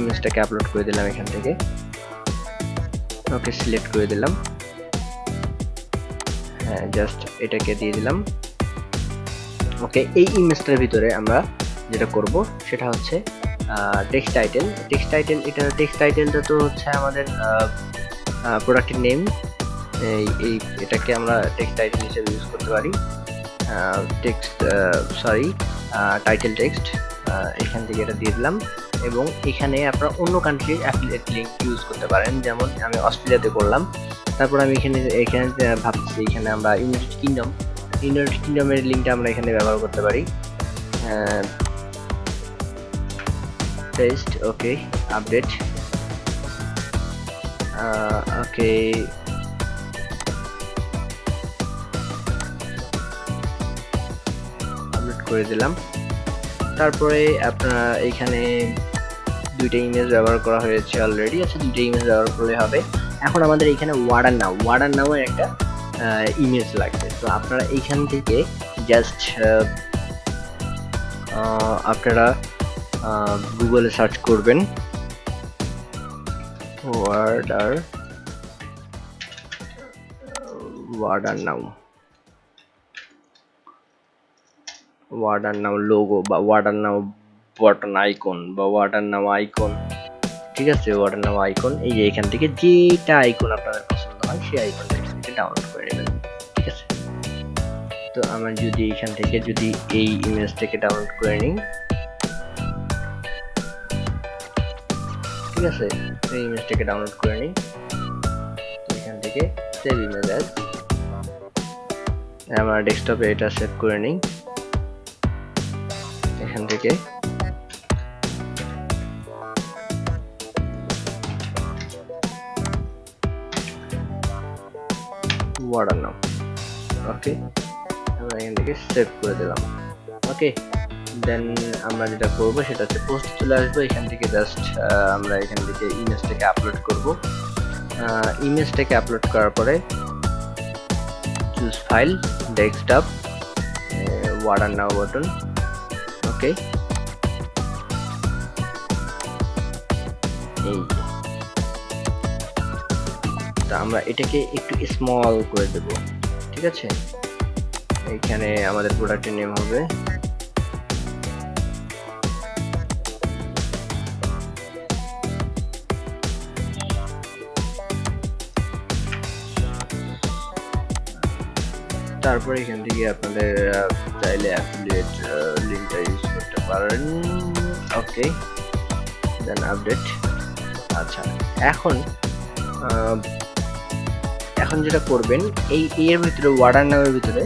ইমেজটাকে আপলোড করে দিলাম এখান থেকে। ওকে সিলেক্ট করে দিলাম। হ্যাঁ জাস্ট এটাকে দিয়ে দিলাম। ওকে, এই ইমেজটার ভিতরে আমরা যেটা করব, সেটা হচ্ছে টেক্সট টাইটেল টেক্সট টাইটেল এটা টেক্সট টাইটেলটা তো হচ্ছে আমাদের প্রোডাক্টের নেম এই এটাকে আমরা টেক্সট টাইটেল হিসেবে ইউজ করতে পারি। টেক্সট সরি টাইটেল টেক্সট এখান থেকে এটা দিয়ে দিলাম। এবং এখানে আপনারা অন্য কান্ট্রির অ্যাফিলিয়েট লিঙ্ক ইউজ করতে পারেন। যেমন আমি অস্ট্রেলিয়াতে করলাম। তারপর আমি এখানে এখানে ভাবছি এখানে আমরা ইউনাইটেড কিংডম ইউনাইটেড কিংডমের লিঙ্কটা আমরা এখানে ব্যবহার করতে পারি। টেস্ট ওকে আপডেট ওকে করে দিলাম। তারপরে আপনারা এখানে দুইটা ইমেজ ব্যবহার করা হয়েছে অলরেডি আচ্ছা দুইটা ইমেজ ব্যবহার করলে হবে। এখন আমাদের এখানে ওয়ার্ডার নাও ওয়ার্ডার নামের একটা ইমেজ লাগবে। তো আপনারা এইখান থেকে জাস্ট আপনারা গুগলে সার্চ করবেন। Order order now order now logo বা ওয়ার্ডার নাও বটন আইকন বা ওয়ার্ডার নাও আইকন ঠিক আছে ওয়ার্ডার নাও আইকন এই যে এখান থেকে যেটা আইকন আপনাদের পছন্দ হয়, সেই আইকনটা এখান থেকে ডাউনলোড করে নেবেন। ঠিক আছে? তো আমার যদি এখান থেকে যদি এই ইমেজটাকে ডাউনলোড করে নিই। ঠিক আছে? এই ইমেজটাকে ডাউনলোড করে নিই। এখান থেকে সেভ ইমেজ আমার ডেস্কটপে এটা সেভ করে নিই। এখান থেকে। ওয়ার্ডার ওকে দেন আমরা যেটা করব সেটা হচ্ছে চলে আসব। এখান থেকে জাস্ট আমরা এখান থেকে আপলোড আপলোড করার পরে ফাইল নাও বাটন ওকে এই। তো আমরা এটাকে একটু স্মল করে দেব। ঠিক আছে? এইখানে আমাদের প্রোডাক্টের নেম হবে তারপরে এখান থেকে আপনাদের চাইলে অ্যাফিলিয়েট লিঙ্কটা ইউজ করতে পারেন। ওকে দেন আপডেট আচ্ছা এখন এখন যেটা করবেন, এই, এর ভিতরে ওয়ার্ডার নামের ভিতরে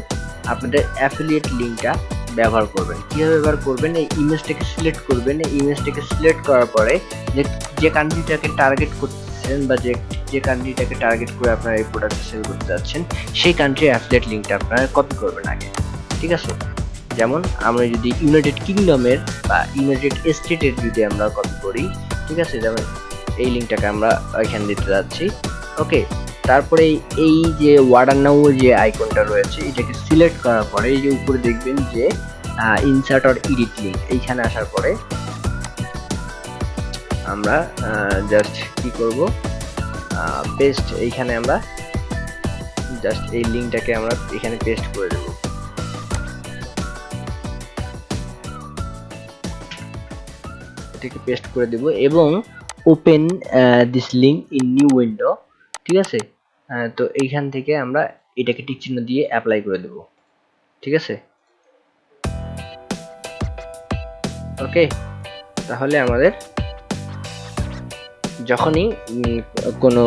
আপনাদের অ্যাফিলিয়েট লিঙ্কটা ব্যবহার করবেন। কীভাবে ব্যবহার করবেন? এই ইমেজটাকে সিলেক্ট করবেন। এই ইমেজটাকে সিলেক্ট করার পরে যে যে কান্ট্রিটাকে টার্গেট করতেছেন বা যে যে কান্ট্রিটাকে টার্গেট করে আপনারা এই প্রোডাক্ট সেল করতে যাচ্ছেন, সেই কান্ট্রির অ্যাফিলিয়েট লিঙ্কটা আপনারা কপি করবেন আগে, ঠিক আছে? যেমন আমরা যদি ইউনাইটেড কিংডমের বা ইউনাইটেড স্টেটের যদি আমরা কপি করি, ঠিক আছে? যেমন এই লিঙ্কটাকে আমরা এখানে দিতে যাচ্ছি ওকে তারপরে এই যে ওয়ার্ডার নাও যে আইকনটা রয়েছে, এটাকে সিলেক্ট করার পরে এই যে উপরে দেখবেন যে ইনসার্ট অর ইডিট লিঙ্ক এইখানে আসার পরে আমরা জাস্ট কি করব? পেস্ট এইখানে আমরা জাস্ট এই লিঙ্কটাকে আমরা এখানে পেস্ট করে দেব। এটাকে পেস্ট করে দেব এবং open this link in new window ঠিক আছে? তো এইখান থেকে আমরা এটাকে টিক চিহ্ন দিয়ে অ্যাপ্লাই করে দেব। ঠিক আছে? ওকে তাহলে আমাদের যখনই কোনো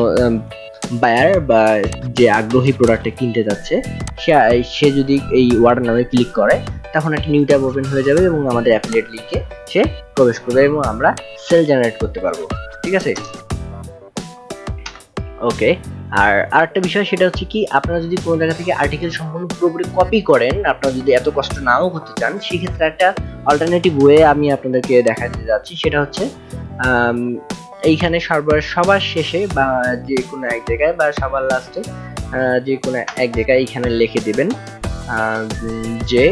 বায়ার বা যে আগ্রহী প্রোডাক্টটা কিনতে যাচ্ছে, সে সে যদি এই ওয়ার্ড নামে ক্লিক করে, তখন একটা নিউ ট্যাব ওপেন হয়ে যাবে এবং আমাদের অ্যাফিলিয়েট লিঙ্কে সে প্রবেশ করবে এবং আমরা সেল জেনারেট করতে পারব। ঠিক আছে? ওকে আর আরেকটা বিষয় সেটা হচ্ছে কি, আপনারা যদি কোনো জায়গা থেকে আর্টিকেল সম্পূর্ণ পুরোপুরি কপি করেন, আপনারা যদি এত কষ্ট নাও করতে চান, সেক্ষেত্রে একটা অল্টারনেটিভ ওয়ে আমি আপনাদেরকে দেখাতে যাচ্ছি, সেটা হচ্ছে এইখানে সর্বর, সবার শেষে বা যে কোনো এক জায়গায় বা সবার লাস্টে যে কোনো এক জায়গায় এইখানে লিখে দিবেন যে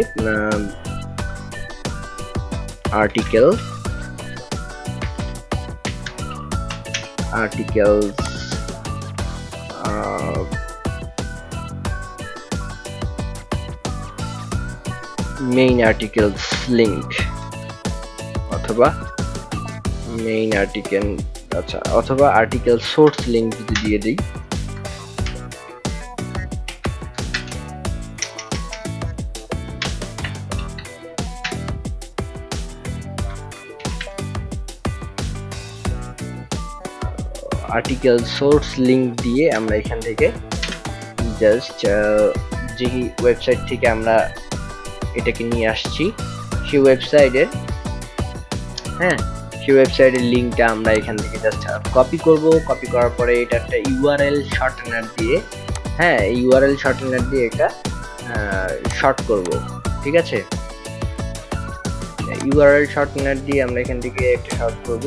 article articles main articles link. অথবা মেইন আর্টিকেল আচ্ছা অথবা আর্টিকেল সোর্স লিংক যদি দিয়ে দিই। আর্টিকেল সোর্স লিংক দিয়ে আমরা এখান থেকে জাস্ট যে ওয়েবসাইট থেকে আমরা এটাকে নিয়ে আসছি, সেই ওয়েবসাইটের হ্যাঁ সেই ওয়েবসাইটের লিঙ্কটা আমরা এখান থেকে জাস্ট কপি করব। কপি করার পরে এটা একটা ইউআরএল শর্টনার দিয়ে হ্যাঁ ইউআরএল শর্টনার দিয়ে এটা শর্ট করব। ঠিক আছে? ইউআরএল শর্টনার দিয়ে আমরা এখান থেকে একটা শর্ট করব।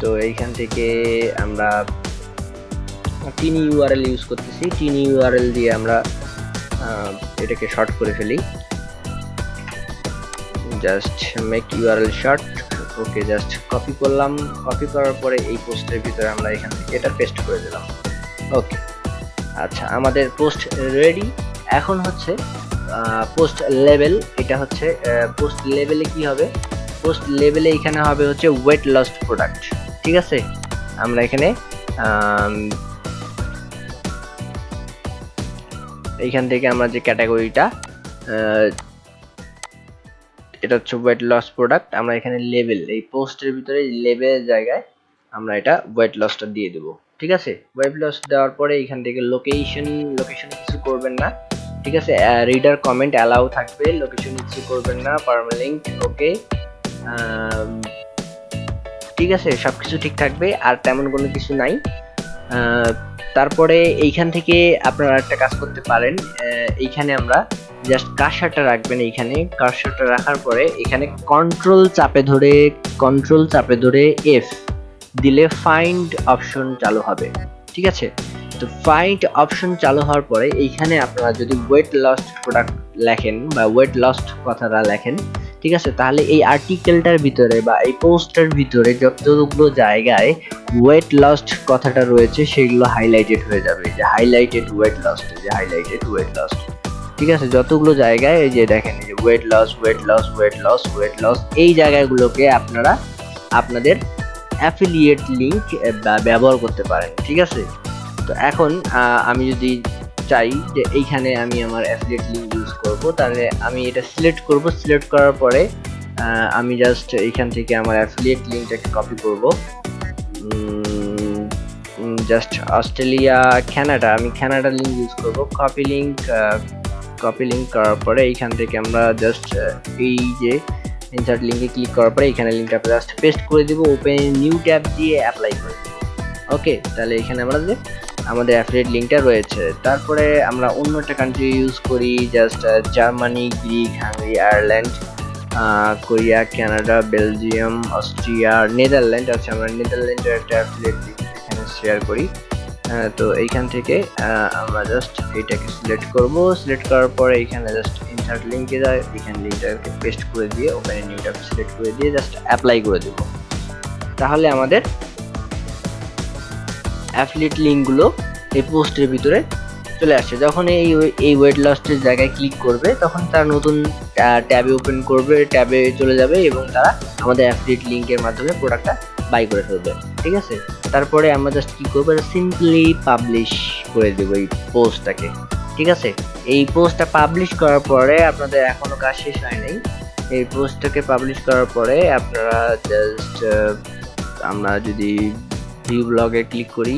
তো এইখান থেকে আমরা তিন ইউআরএল ইউজ করতেছি। তিন ইউআরএল দিয়ে আমরা এটাকে শর্ট করে ফেলি। Just make URL short okay just copy করলাম। কপি করার পরে এই পোস্টের ভিতরে আমরা এখান থেকে এটা পেস্ট করে দিলাম। ওকে আচ্ছা আমাদের পোস্ট রেডি এখন হচ্ছে পোস্ট লেভেল এটা হচ্ছে পোস্ট লেভেলে কি হবে? পোস্ট লেভেলে এখানে হবে হচ্ছে ওয়েট লস্ট প্রোডাক্ট ঠিক আছে? আমরা এখানে এইখান থেকে আমরা যে ক্যাটাগরিটা এটা হচ্ছে ওয়েট লস প্রোডাক্ট আমরা এখানে লেভেল এই পোস্টের ভিতরে লেভেলের জায়গায় আমরা এটা ওয়েট লসটা দিয়ে দেবো, ঠিক আছে? ওয়েট লস দেওয়ার পরে এখান থেকে লোকেশন লোকেশন কিছু করবেন না, ঠিক আছে? রিডার কমেন্ট অ্যালাউ থাকবে লোকেশন কিছু করবেন না পারমালিঙ্ক ওকে ঠিক আছে সব কিছু ঠিক থাকবে, আর তেমন কোনো কিছু নাই। তারপরে এইখান থেকে আপনারা একটা কাজ করতে পারেন। এইখানে আমরা জাস্ট কারসারটা রাখবেন এইখানে। কারসারটা রাখার পরে এখানে কন্ট্রোল চাপে ধরে কন্ট্রোল চাপে ধরে এফ দিলে ফাইন্ড অপশন চালু হবে। ঠিক আছে? তো ফাইন্ড অপশন চালু হওয়ার পরে এইখানে আপনারা যদি ওয়েট লস্ট প্রোডাক্ট লেখেন বা ওয়েট লস্ট কথাটা লেখেন ঠিক আছে? তাহলে এই আর্টিকেলটার ভিতরে বা এই পোস্টের ভিতরে যতগুলো জায়গায় ওয়েট লস্ট কথাটা রয়েছে, সেগুলো হাইলাইটেড হয়ে যাবে। যে হাইলাইটেড ওয়েট লস্ট যে হাইলাইটেড ওয়েট লস্ট ঠিক আছে? যতগুলো জায়গায় এই যে দেখেন যে weight loss weight loss weight loss weight loss এই জায়গাগুলোকে আপনারা আপনাদের অ্যাফিলিয়েট লিঙ্ক ব্যবহার করতে পারেন। ঠিক আছে? তো এখন আমি যদি চাই যে এইখানে আমি আমার অ্যাফিলিয়েট লিঙ্ক ইউজ করব, তাহলে আমি এটা সিলেক্ট করব। সিলেক্ট করার পরে আমি জাস্ট এইখান থেকে আমার অ্যাফিলিয়েট লিঙ্কটাকে কপি করব। জাস্ট অস্ট্রেলিয়া কানাডা আমি কানাডা লিঙ্ক ইউজ করব। কপি লিঙ্ক কপি লিঙ্ক করার পরে এইখান থেকে আমরা জাস্ট এই যে ইনসার্ট লিঙ্কে ক্লিক করার পরে এখানে লিঙ্কটা জাস্ট পেস্ট করে দেবো। ওপেন নিউ ট্যাব দিয়ে অ্যাপ্লাই করে ওকে তাহলে এখানে আমাদের আমাদের অ্যাফিলিয়েট লিঙ্কটা রয়েছে। তারপরে আমরা অন্য একটা কান্ট্রি ইউজ করি just Germany Greek Hungary Ireland Korea Canada Belgium Austria Netherland আচ্ছা আমরা নেদারল্যান্ডের একটা অ্যাফিলিয়েট লিঙ্ক এখানে শেয়ার করি। তো এইখান থেকে আমরা জাস্ট এইটাকে সিলেক্ট করব। সিলেক্ট করার পরে এইখানে জাস্ট ইনসার্ট লিঙ্কে যায়। এখানে লিঙ্কটাকে পেস্ট করে দিয়ে ওপেন নিউটাকে সিলেক্ট করে দিয়ে জাস্ট অ্যাপ্লাই করে দেব। তাহলে আমাদের অ্যাফিলিয়েট লিঙ্কগুলো এই পোস্টের ভিতরে চলে আসছে যখন এই এই ওয়েট লস্টের জায়গায় ক্লিক করবে, তখন তারা নতুন ট্যাবে ওপেন করবে। ট্যাবে চলে যাবে এবং তারা আমাদের অ্যাফিলিয়েট লিঙ্কের মাধ্যমে প্রোডাক্টটা বাই করে ফেলবে। ঠিক আছে? তারপরে আমরা জাস্ট কি করব? সিম্পলি পাবলিশ করে দেবো এই পোস্টটাকে ঠিক আছে? এই পোস্টটা পাবলিশ করার পরে আপনাদের এখনও কাজ শেষ হয় নাই। এই পোস্টটাকে পাবলিশ করার পরে আপনারা জাস্ট আমরা যদি ভিউ ব্লগে ক্লিক করি।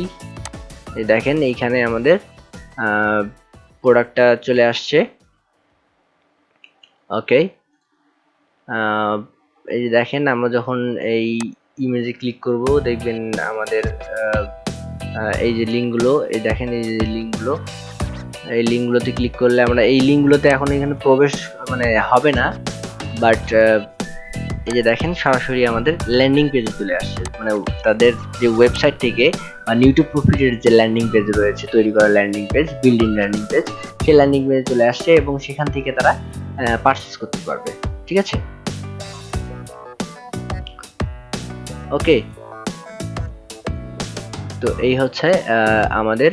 দেখেন এইখানে আমাদের প্রোডাক্টটা চলে আসছে। ওকে এই যে দেখেন আমরা যখন এই ইমেজে ক্লিক করব, দেখবেন আমাদের এই যে লিঙ্কগুলো এই দেখেন এই যে লিঙ্কগুলো এই লিঙ্কগুলোতে ক্লিক করলে আমরা, এই লিঙ্কগুলোতে এখন এখানে প্রবেশ মানে হবে না। বাট এই যে দেখেন, সরাসরি আমাদের ল্যান্ডিং পেজে চলে আসছে। মানে তাদের যে ওয়েবসাইট থেকে বা ইউটিউব প্রফিটের যে ল্যান্ডিং পেজ রয়েছে, তৈরি করা landing page building landing page সেই ল্যান্ডিং পেজে চলে আসছে এবং সেখান থেকে তারা পারচেস করতে পারবে। ঠিক আছে? ওকে তো এই হচ্ছে আমাদের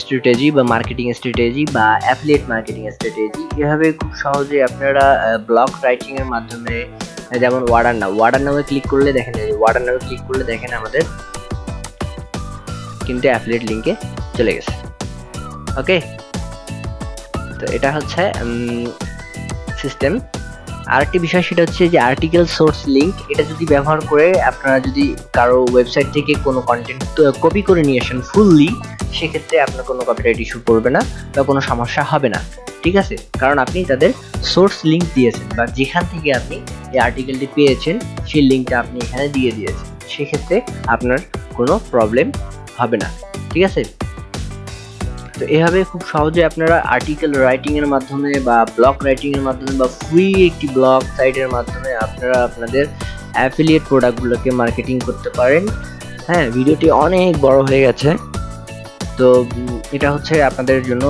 স্ট্র্যাটেজি বা মার্কেটিং স্ট্র্যাটেজি বা অ্যাফিলিয়েট মার্কেটিং স্ট্র্যাটেজি এভাবে খুব সহজে আপনারা ব্লগ রাইটিং এর মাধ্যমে যেমন ওয়ার্ডার নাম ওয়ার্ডার নামে ক্লিক করলে দেখেন ওয়ার্ডার নামে ক্লিক করলে দেখেন আমাদের কিন্তু অ্যাফিলিয়েট লিঙ্কে চলে গেছে। ওকে তো এটা হচ্ছে সিস্টেম আরেকটি বিষয় সেটা হচ্ছে যে আর্টিকেল সোর্স লিংক এটা যদি ব্যবহার করে আপনারা যদি কারও ওয়েবসাইট থেকে কোনো কন্টেন্ট কপি করে নিয়ে আসেন ফুললি সেক্ষেত্রে আপনার কোনো কপিরাইট ইস্যু পড়বে না বা কোনো সমস্যা হবে না, ঠিক আছে? কারণ আপনি তাদের সোর্স লিংক দিয়েছেন বা যেখান থেকে আপনি এই আর্টিকেলটি পেয়েছেন, সেই লিঙ্কটা আপনি এখানে দিয়ে দিয়েছেন। সেক্ষেত্রে আপনার কোনো প্রবলেম হবে না, ঠিক আছে? তো এভাবে খুব সহজে আপনারা আর্টিকেল রাইটিং এর মাধ্যমে বা ব্লগ রাইটিং এর মাধ্যমে বা ফ্রি একটি ব্লগ সাইটের মাধ্যমে আপনারা আপনাদের অ্যাফিলিয়েট প্রোডাক্টগুলোকে মার্কেটিং করতে পারেন। হ্যাঁ ভিডিওটি অনেক বড় হয়ে গেছে। তো এটা হচ্ছে আপনাদের জন্য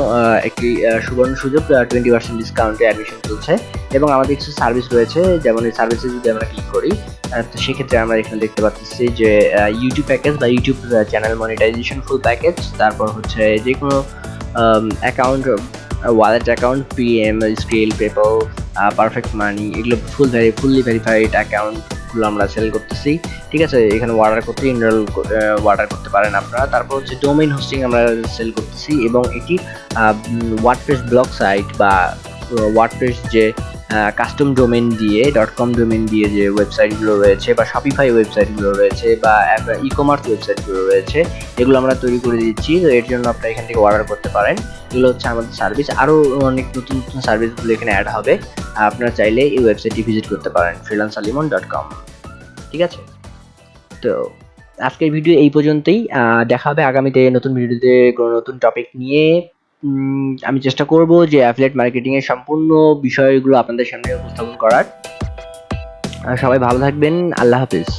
একটি সুবর্ণ সুযোগ টোয়েন্টি পার্সেন্ট ডিসকাউন্টে অ্যাডমিশন চলছে। এবং আমাদের কিছু সার্ভিস রয়েছে, যেমন এই সার্ভিসে যদি আমরা ক্লিক করি তো সেক্ষেত্রে আমরা এখানে দেখতে পাচ্ছি যে ইউটিউব প্যাকেজ বা YouTube channel monetisation full package তারপর হচ্ছে যে কোনো account wallet account PM scale PayPal perfect money এগুলো ফুল ভ্যারি ফুললি ভেরিফাইড অ্যাকাউন্টগুলো আমরা সেল করতেছি। ঠিক আছে, এখানে অর্ডার করতে ইনরোল অর্ডার করতে পারেন আপনারা। তারপর হচ্ছে ডোমেইন হোস্টিং আমরা সেল করতেছি এবং এটি ওয়ার্ডপ্রেস ব্লক সাইট বা ওয়ার্ডপ্রেস যে কাস্টম ডোমেন দিয়ে ডট কম ডোমেন দিয়ে যে ওয়েবসাইটগুলো রয়েছে বা শপিফাই ওয়েবসাইটগুলো রয়েছে বা ই কমার্স ওয়েবসাইটগুলো রয়েছে, এগুলো আমরা তৈরি করে দিচ্ছি। তো এর জন্য আপনারা এখান থেকে অর্ডার করতে পারেন। এগুলো হচ্ছে আমাদের সার্ভিস আরও অনেক নতুন নতুন সার্ভিসগুলো এখানে অ্যাড হবে। আপনারা চাইলে এই ওয়েবসাইটটি ভিজিট করতে পারেন ফ্রিলান্স আলিমন ডট কম ঠিক আছে? তো আজকের ভিডিও এই পর্যন্তই। দেখা হবে আগামীতে নতুন ভিডিওতে কোনো নতুন টপিক নিয়ে। আমি চেষ্টা করব যে অ্যাফিলেট মার্কেটিং এর সম্পূর্ণ বিষয়গুলো আপনাদের সামনে উপস্থাপন করার। সবাই ভালো থাকবেন, আল্লাহ হাফিজ।